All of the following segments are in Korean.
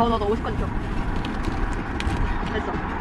더 넣어 50건 줘. 됐어.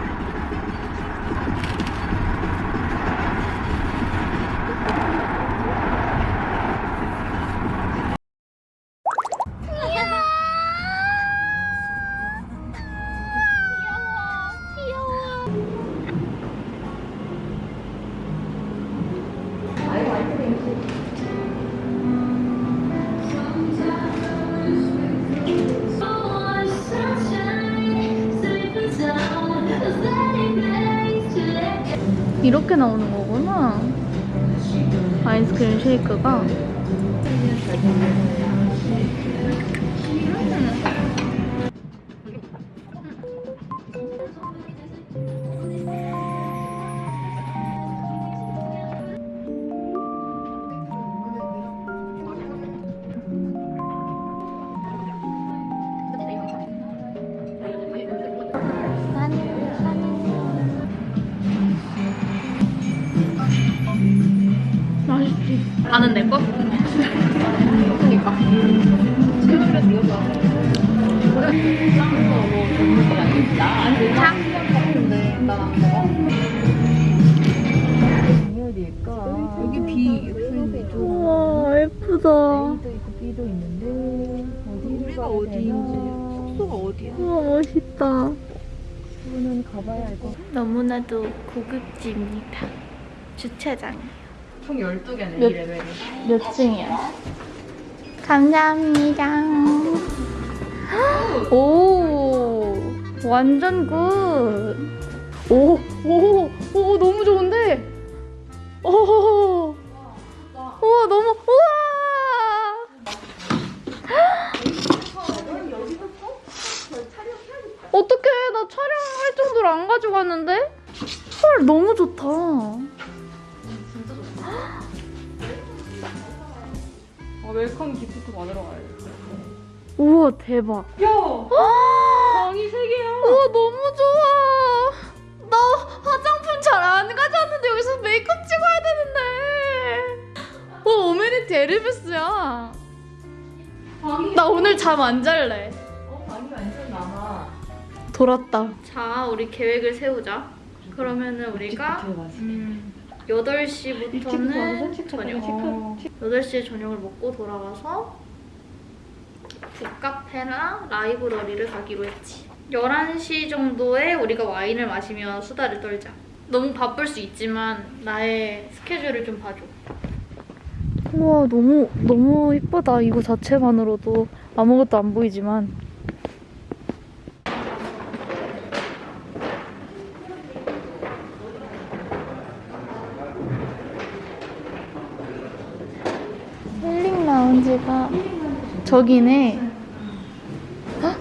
이렇게 나오는 거구나. 아이스크림 쉐이크가. 맛 나는 내 거? 그니까. 여기. 우와, 예쁘다. A도 있고 B도 있는데 우리가 어디인지? 숙소가 어디야? 우와, 멋있다. 가봐야 알. 너무나도 고급집입니다. 주차장. 총 12개네 몇- 이 레벨이. 몇 층이야? 감사합니다. 오, 완전 good. 오, 오, 오, 너무 좋은데? 오, 우와, 너무, 우와! 어떡해, 나 촬영할 정도로 안 가져갔는데? 헐, 너무 좋다. 아, welcome gift 받으러 가야 돼. 우와, 대박. 야! 아! 방이 3개야! 우와 너무 좋아. 나 화장품 잘 안 가져왔는데 여기서 메이크업 찍어야 되는데. 와 amenity 에르메스야. 방이 나 오늘 잠 안 잘래. 어, 방이 완전 많아. 돌았다. 자 우리 계획을 세우자. 그러면은 우리가 음, 8시부터는 저녁. 어. 8시에 저녁을 먹고 돌아와서 북카페나 라이브러리를 가기로 했지. 11시 정도에 우리가 와인을 마시며 수다를 떨자. 너무 바쁠 수 있지만 나의 스케줄을 좀 봐줘. 우와 너무 너무 이쁘다 이거 자체만으로도 아무것도 안 보이지만 라운지가 저기네. 헉!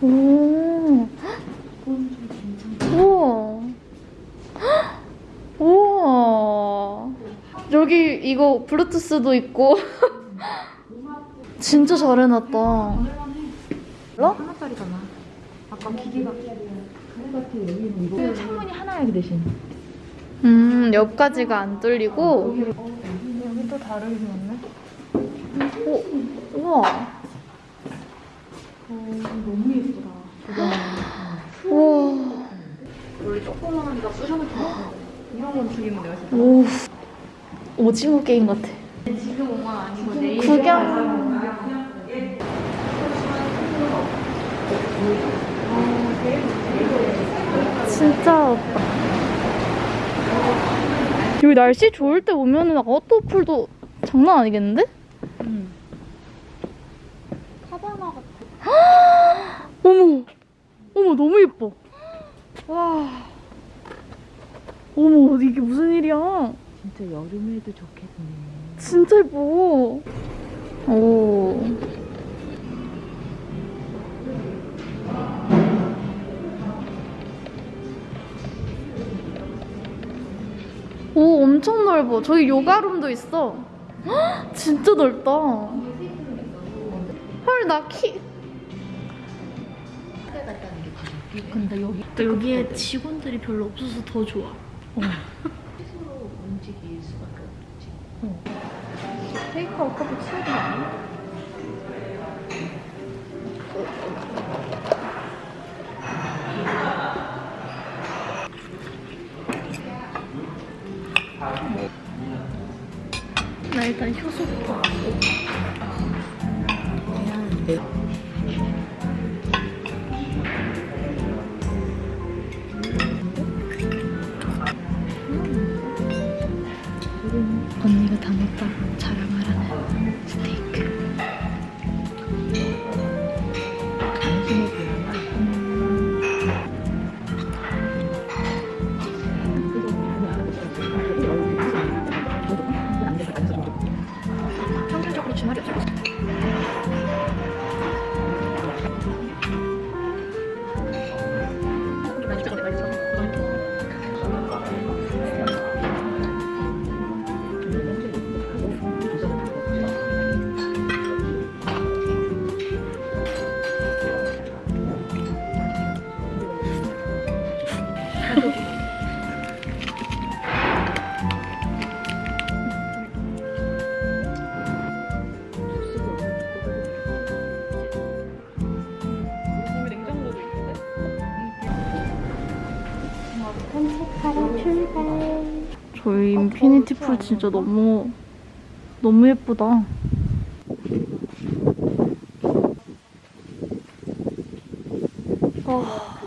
오. 헉! 우와. 헉! 우와. 여기 이거 블루투스도 있고. 진짜 잘 해놨다. 몰라? 하나짜리잖아. 아까 기계가. 그 창문이 하나야 그 대신. 음, 옆까지가 안 뚫리고. 여기 또 다르게 생겼네. 오, 우와. 어, 너무 예쁘다. 우와. 원래 조그마하니까 부셔놓고 이런 건 죽이면 내가 진짜. 오. 오징어 게임 같아. 지금 온건 아니고 내일. 구경. 진짜 여기 날씨 좋을 때 오면은 아웃도어풀도 장난 아니겠는데? 어머. 어머 너무 예뻐. 와. 어머 이게 무슨 일이야? 진짜 여름에도 좋겠네. 진짜 예뻐. 오. 오 엄청 넓어. 저기 요가룸도 있어. 헉, 진짜 넓다. 헐 나 키 근데 여기 또 여기에 직원들이 별로 없어서 더 좋아. 어. 어. 테이크아웃 커피 치우지 않아? 나 일단 효소부터 怎么解？ 저희 infinity pool 진짜 너무 너무 예쁘다. 아.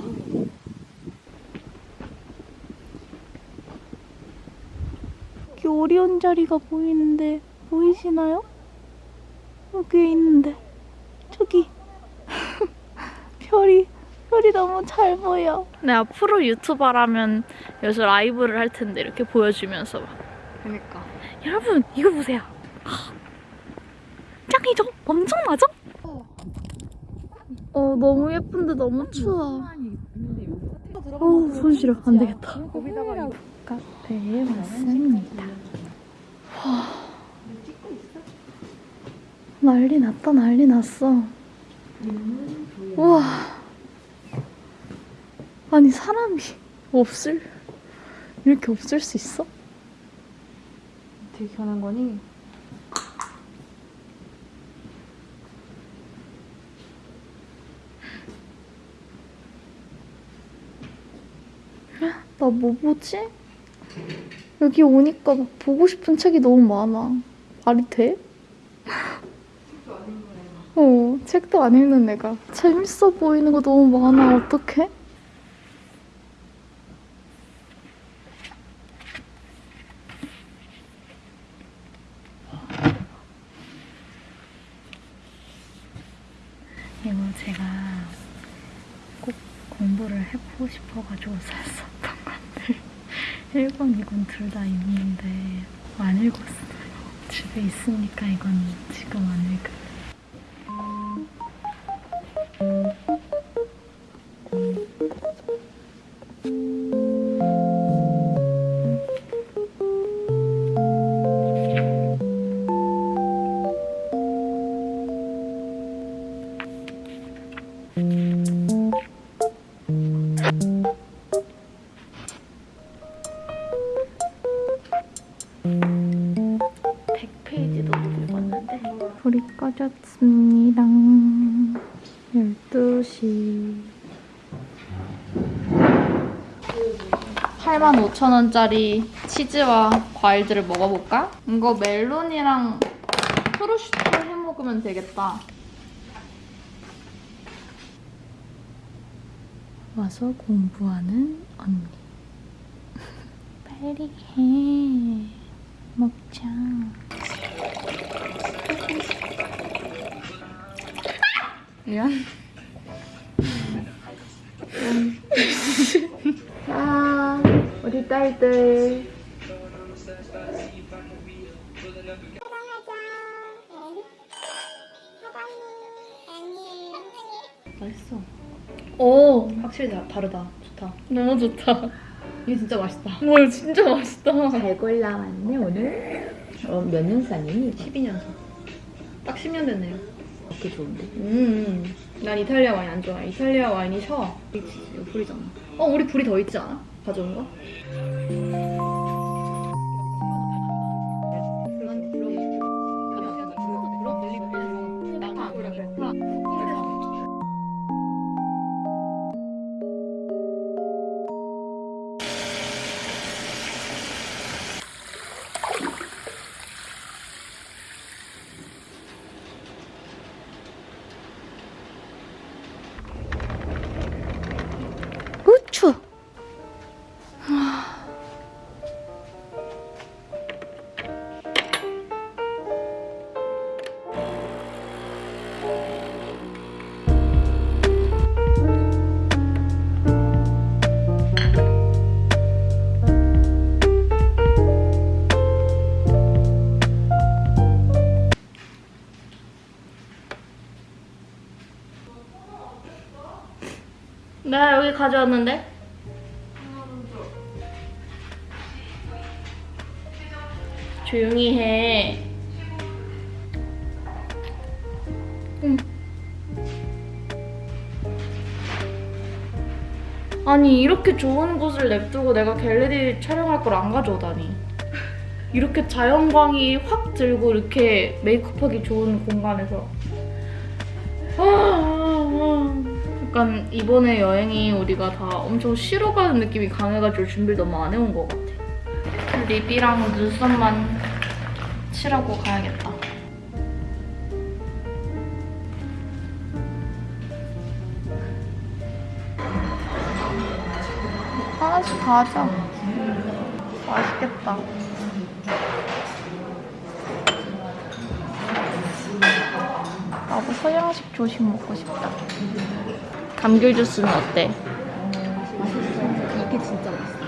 여기 오리온 자리가 보이는데 보이시나요? 여기 있는데 저기 별이 별이 너무 잘 보여. 네 앞으로 유튜버라면 여기서 라이브를 할 텐데 이렇게 보여주면서 막. 그니까. 여러분 이거 보세요. 하, 짱이죠? 엄청나죠? 어 너무 예쁜데 너무 추워. 어우 손 시려 안 되겠다. 카페에 왔습니다. 와 난리 났다 난리 났어. 우와 아니 사람이 없을 이렇게 없을 수 있어? 되게 편한 거니? 나 뭐 보지? 여기 오니까 막 보고 싶은 책이 너무 많아. 말이 돼? 어, 책도 안 읽는 애가. 재밌어 보이는 거 너무 많아. 어떡해? 이거 제가 꼭 공부를 해보고 싶어가지고 샀었던 건데 1권, 2권 둘다 있는데 안 읽었어요. 집에 있으니까 이건 지금 안 읽을래. 12시 85,000원짜리 치즈와 과일들을 먹어볼까? 이거 멜론이랑 프로슈트 해 먹으면 되겠다 와서 공부하는 언니 빨리 해 먹자. 미안. 아, 우리 딸들. 맛있어. 오, 확실히 다, 다르다. 좋다. 너무 좋다. 이게 진짜 맛있다. 와, 진짜 맛있다. 잘 골라왔네 오늘 어, 몇 년 산이니? 12년서. 딱 10년 됐네요. 그렇게 좋은데 음, 난 이탈리아 와인 안 좋아해. 이탈리아 와인이 셔. 이거 불이잖아. 어, 우리 불이 더 있지 않아? 가져온 거? 가져왔는데? 조용히 해. 응. 아니 이렇게 좋은 곳을 냅두고 내가 갤러리 촬영할 걸 안 가져오다니. 이렇게 자연광이 확 들고 이렇게 메이크업하기 좋은 공간에서. 아. 약간 이번에 여행이 우리가 다 엄청 쉬러 가는 느낌이 강해가지고 준비를 너무 안 해온 것 같아. 립이랑 눈썹만 칠하고 가야겠다. 하나씩 다 하자. 맛있겠다. 나도 서양식 조식 먹고 싶다. 감귤 주스는 어때? 이게 진짜 맛있어.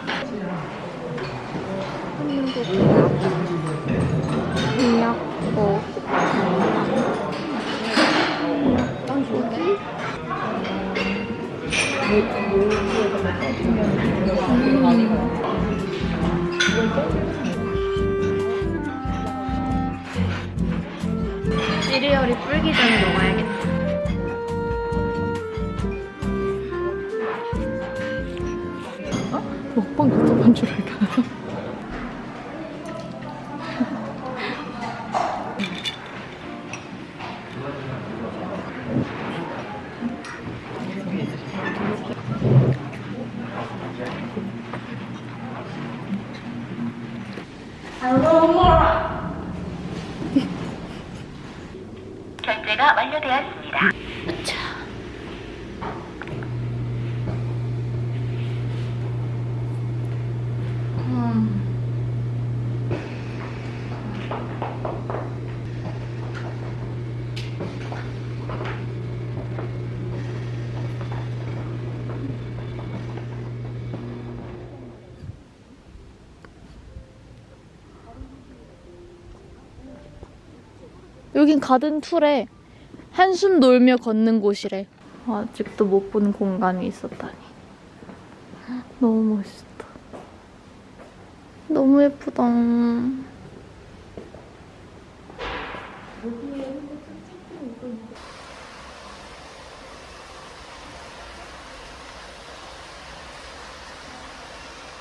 먹방 유튜브인 줄 알까? 결제가 완료되었습니다. 음. 여긴 가든 툴에 한숨 놀며 걷는 곳이래. 아직도 못 본 공간이 있었다니. 너무 멋있다. 너무 예쁘다.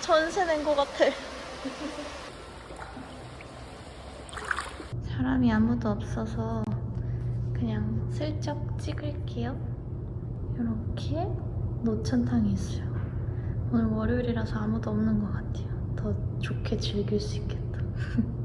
전세 낸 것 같아. 사람이 아무도 없어서 그냥 슬쩍 찍을게요. 이렇게 노천탕이 있어요. 오늘 월요일이라서 아무도 없는 것 같아요. 더 좋게 즐길 수 있겠다.